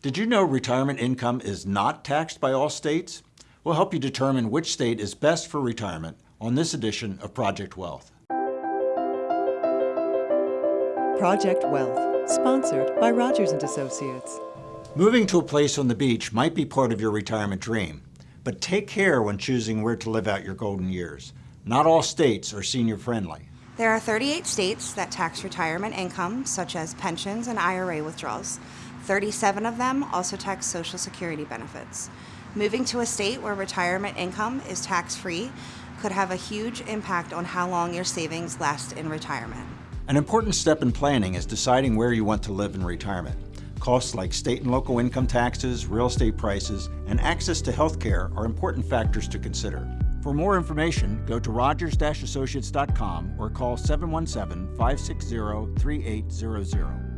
Did you know retirement income is not taxed by all states? We'll help you determine which state is best for retirement on this edition of Project Wealth. Project Wealth, sponsored by Rogers and Associates. Moving to a place on the beach might be part of your retirement dream, but take care when choosing where to live out your golden years. Not all states are senior friendly. There are 38 states that tax retirement income, such as pensions and IRA withdrawals. 37 of them also tax Social Security benefits. Moving to a state where retirement income is tax-free could have a huge impact on how long your savings last in retirement. An important step in planning is deciding where you want to live in retirement. Costs like state and local income taxes, real estate prices, and access to health care are important factors to consider. For more information, go to rogers-associates.com or call 717-560-3800.